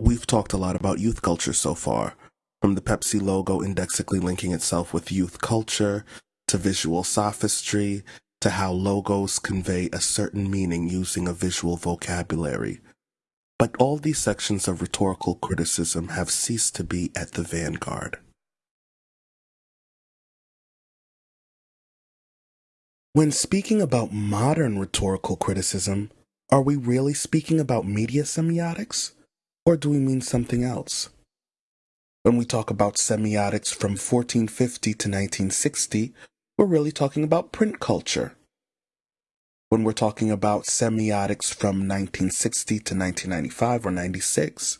We've talked a lot about youth culture so far, from the Pepsi logo indexically linking itself with youth culture, to visual sophistry, to how logos convey a certain meaning using a visual vocabulary. But all these sections of rhetorical criticism have ceased to be at the vanguard. When speaking about modern rhetorical criticism, are we really speaking about media semiotics? Or do we mean something else? When we talk about semiotics from 1450 to 1960, we're really talking about print culture. When we're talking about semiotics from 1960 to 1995 or 96,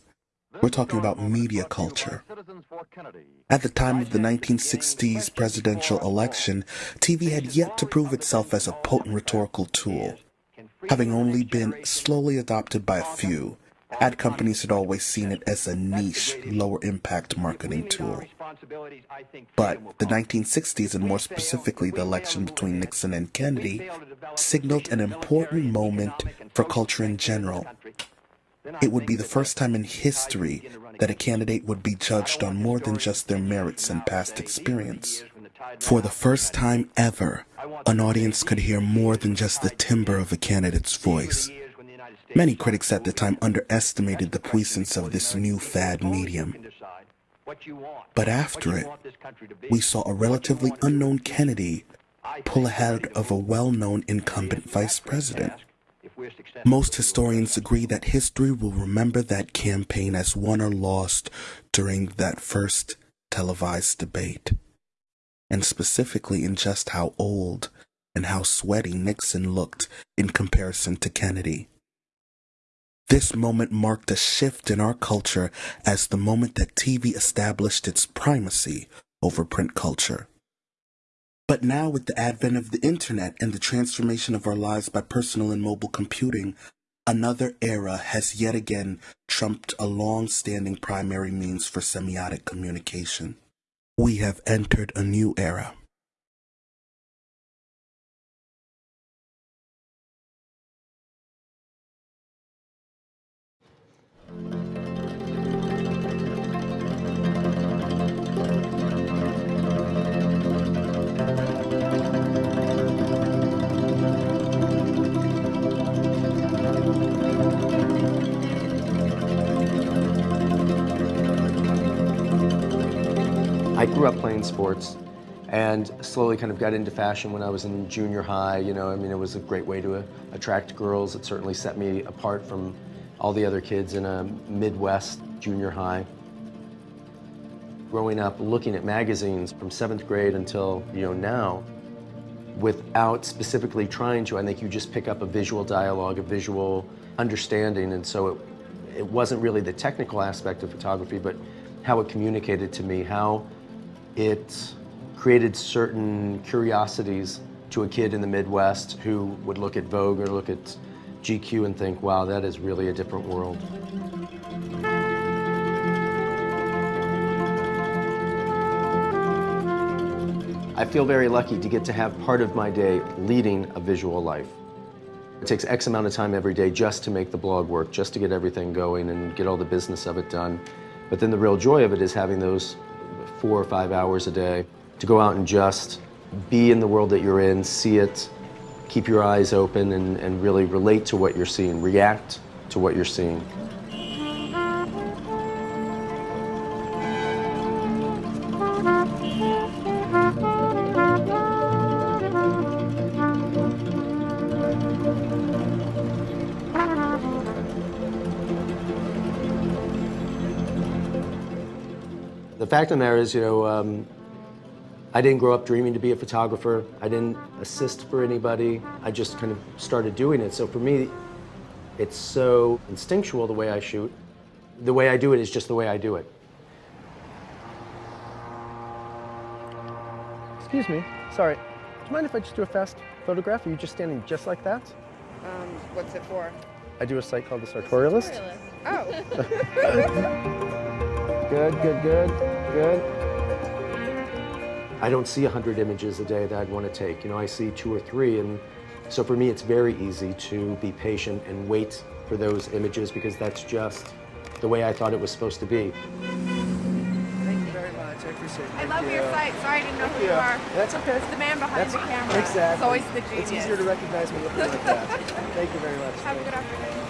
we're talking about media culture. At the time of the 1960s presidential election, TV had yet to prove itself as a potent rhetorical tool. Having only been slowly adopted by a few, ad companies had always seen it as a niche, lower impact marketing tool. But the 1960s, and more specifically the election between Nixon and Kennedy, signaled an important moment for culture in general. it would be the first time in history that a candidate would be judged on more than just their merits and past experience. For the first time ever, an audience could hear more than just the timbre of a candidate's voice. Many critics at the time underestimated the puissance of this new fad medium. But after it, we saw a relatively unknown Kennedy pull ahead of a well-known incumbent vice president. Most historians agree that history will remember that campaign as won or lost during that first televised debate, and specifically in just how old and how sweaty Nixon looked in comparison to Kennedy. This moment marked a shift in our culture as the moment that TV established its primacy over print culture. But now, with the advent of the internet and the transformation of our lives by personal and mobile computing, another era has yet again trumped a long standing primary means for semiotic communication. We have entered a new era. I grew up playing sports and slowly kind of got into fashion when I was in junior high. You know, I mean, it was a great way to uh, attract girls. It certainly set me apart from all the other kids in a Midwest junior high. Growing up looking at magazines from seventh grade until, you know, now, without specifically trying to, I think you just pick up a visual dialogue, a visual understanding, and so it, it wasn't really the technical aspect of photography, but how it communicated to me, how it created certain curiosities to a kid in the Midwest who would look at Vogue or look at GQ and think, wow, that is really a different world. I feel very lucky to get to have part of my day leading a visual life. It takes X amount of time every day just to make the blog work, just to get everything going and get all the business of it done. But then the real joy of it is having those four or five hours a day to go out and just be in the world that you're in, see it, keep your eyes open and, and really relate to what you're seeing, react to what you're seeing. Fact of the matter is, you know, um, I didn't grow up dreaming to be a photographer. I didn't assist for anybody. I just kind of started doing it. So for me, it's so instinctual the way I shoot. The way I do it is just the way I do it. Excuse me, sorry. Do you mind if I just do a fast photograph? Are you just standing just like that? Um, what's it for? I do a site called The Sartorialist. Oh. Good, good, good, good. I don't see 100 images a day that I'd want to take. You know, I see two or three, and so for me, it's very easy to be patient and wait for those images because that's just the way I thought it was supposed to be. Thank you very much. I appreciate it. I Thank love you. your site. Sorry I didn't know Thank who you, you. are. That's okay. It's the man behind That's the camera. Exactly. It's always the genius. It's easier to recognize me looking like that. Thank you very much. Have a good afternoon.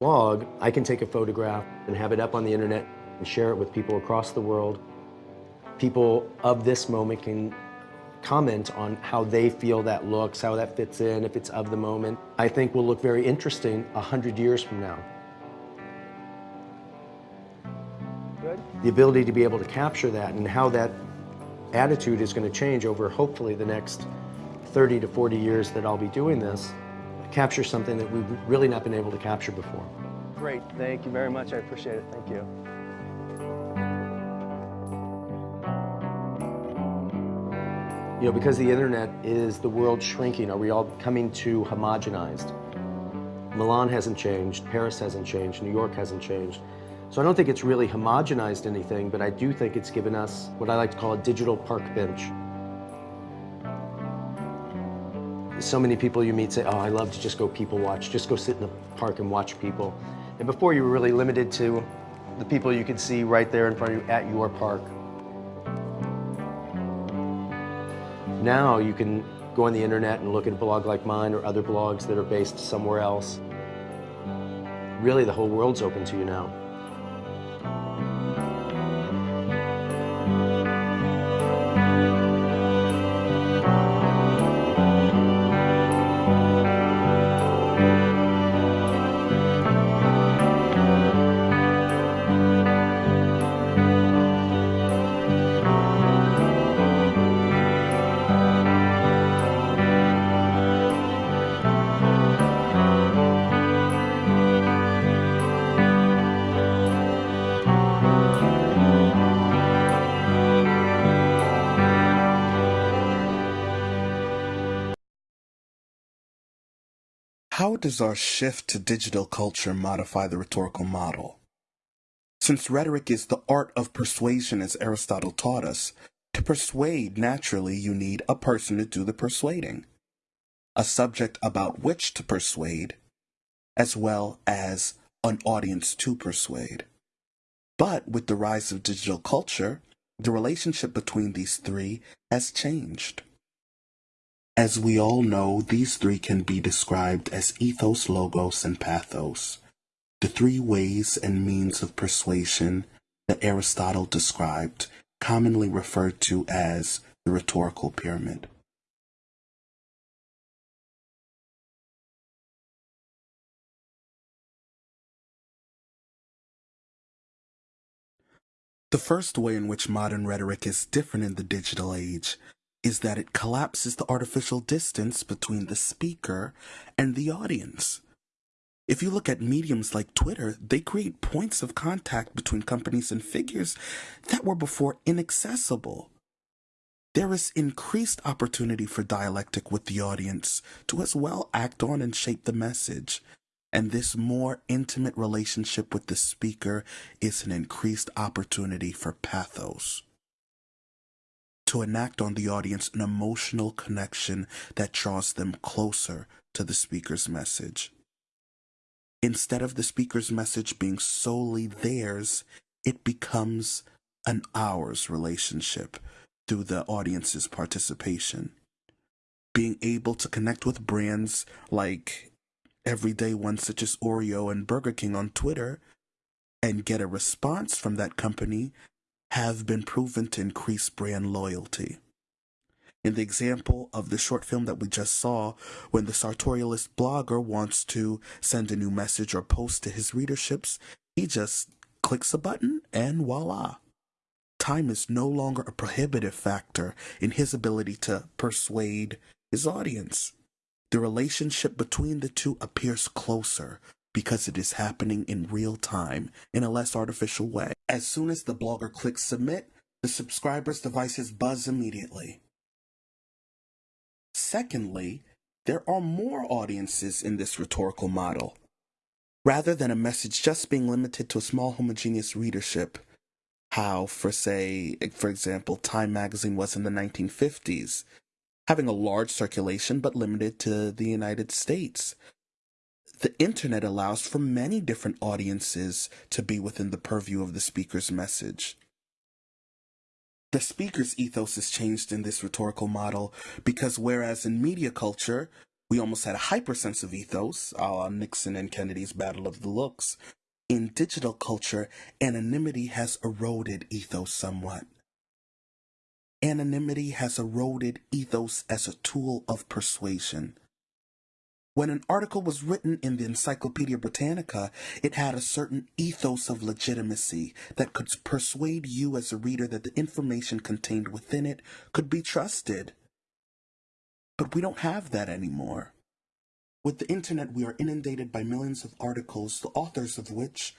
Blog, I can take a photograph and have it up on the internet and share it with people across the world. People of this moment can comment on how they feel that looks, how that fits in, if it's of the moment. I think will look very interesting a hundred years from now. Good. The ability to be able to capture that and how that attitude is going to change over hopefully the next 30 to 40 years that I'll be doing this, capture something that we've really not been able to capture before. Great. Thank you very much. I appreciate it. Thank you. You know, because the internet is the world shrinking, are we all coming too homogenized? Milan hasn't changed, Paris hasn't changed, New York hasn't changed. So I don't think it's really homogenized anything, but I do think it's given us what I like to call a digital park bench. So many people you meet say, oh, I love to just go people watch, just go sit in the park and watch people. And before you were really limited to the people you could see right there in front of you at your park. Now you can go on the internet and look at a blog like mine or other blogs that are based somewhere else. Really, the whole world's open to you now. How does our shift to digital culture modify the rhetorical model? Since rhetoric is the art of persuasion, as Aristotle taught us, to persuade, naturally, you need a person to do the persuading, a subject about which to persuade, as well as an audience to persuade. But with the rise of digital culture, the relationship between these three has changed. As we all know, these three can be described as ethos, logos, and pathos, the three ways and means of persuasion that Aristotle described, commonly referred to as the rhetorical pyramid. The first way in which modern rhetoric is different in the digital age is that it collapses the artificial distance between the speaker and the audience. If you look at mediums like Twitter, they create points of contact between companies and figures that were before inaccessible. There is increased opportunity for dialectic with the audience to as well act on and shape the message. And this more intimate relationship with the speaker is an increased opportunity for pathos to enact on the audience an emotional connection that draws them closer to the speaker's message. Instead of the speaker's message being solely theirs, it becomes an ours relationship through the audience's participation. Being able to connect with brands like everyday ones such as Oreo and Burger King on Twitter and get a response from that company have been proven to increase brand loyalty. In the example of the short film that we just saw, when the sartorialist blogger wants to send a new message or post to his readerships, he just clicks a button and voila. Time is no longer a prohibitive factor in his ability to persuade his audience. The relationship between the two appears closer because it is happening in real time in a less artificial way. As soon as the blogger clicks submit, the subscriber's devices buzz immediately. Secondly, there are more audiences in this rhetorical model. Rather than a message just being limited to a small homogeneous readership, how, for say, for example, Time magazine was in the 1950s, having a large circulation but limited to the United States. The internet allows for many different audiences to be within the purview of the speaker's message. The speaker's ethos is changed in this rhetorical model because whereas in media culture, we almost had a hypersensitive ethos, a la Nixon and Kennedy's Battle of the Looks, in digital culture, anonymity has eroded ethos somewhat. Anonymity has eroded ethos as a tool of persuasion. When an article was written in the Encyclopedia Britannica, it had a certain ethos of legitimacy that could persuade you as a reader that the information contained within it could be trusted. But we don't have that anymore. With the internet, we are inundated by millions of articles, the authors of which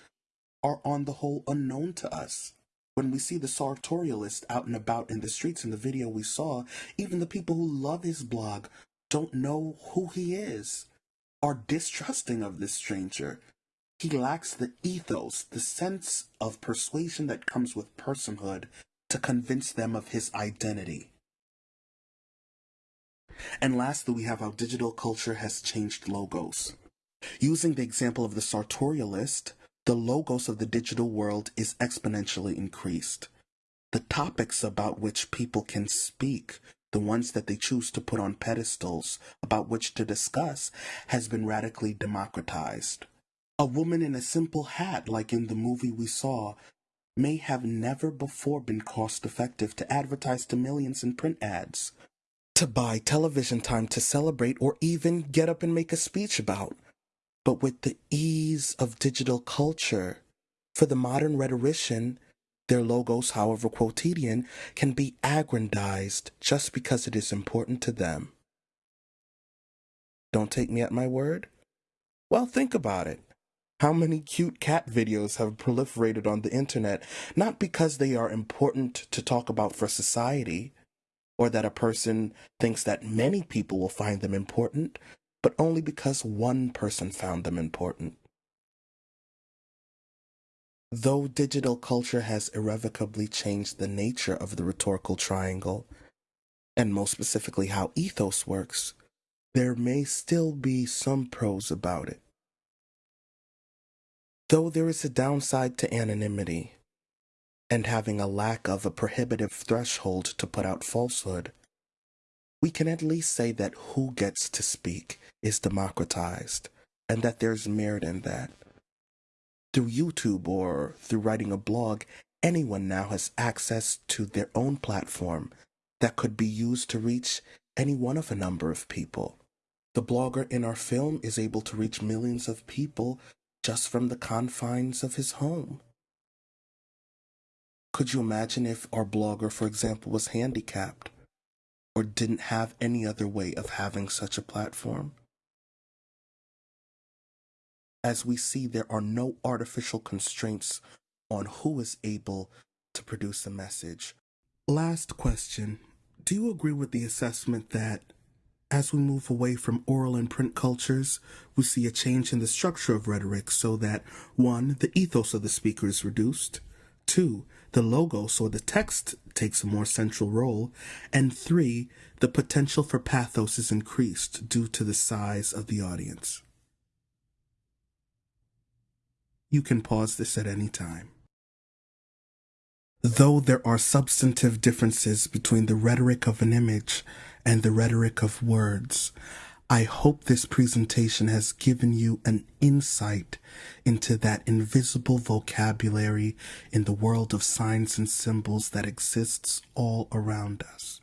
are on the whole unknown to us. When we see the sartorialist out and about in the streets in the video we saw, even the people who love his blog don't know who he is, are distrusting of this stranger. He lacks the ethos, the sense of persuasion that comes with personhood to convince them of his identity. And lastly, we have how digital culture has changed logos. Using the example of the sartorialist, the logos of the digital world is exponentially increased. The topics about which people can speak the ones that they choose to put on pedestals about which to discuss, has been radically democratized. A woman in a simple hat, like in the movie we saw, may have never before been cost effective to advertise to millions in print ads, to buy television time to celebrate, or even get up and make a speech about. But with the ease of digital culture, for the modern rhetorician, their logos, however quotidian, can be aggrandized just because it is important to them. Don't take me at my word? Well, think about it. How many cute cat videos have proliferated on the internet, not because they are important to talk about for society, or that a person thinks that many people will find them important, but only because one person found them important. Though digital culture has irrevocably changed the nature of the rhetorical triangle, and most specifically how ethos works, there may still be some pros about it. Though there is a downside to anonymity, and having a lack of a prohibitive threshold to put out falsehood, we can at least say that who gets to speak is democratized, and that there's merit in that. Through YouTube or through writing a blog, anyone now has access to their own platform that could be used to reach any one of a number of people. The blogger in our film is able to reach millions of people just from the confines of his home. Could you imagine if our blogger, for example, was handicapped or didn't have any other way of having such a platform? As we see there are no artificial constraints on who is able to produce a message. Last question Do you agree with the assessment that as we move away from oral and print cultures, we see a change in the structure of rhetoric so that one, the ethos of the speaker is reduced, two, the logos or the text takes a more central role, and three, the potential for pathos is increased due to the size of the audience. You can pause this at any time. Though there are substantive differences between the rhetoric of an image and the rhetoric of words, I hope this presentation has given you an insight into that invisible vocabulary in the world of signs and symbols that exists all around us.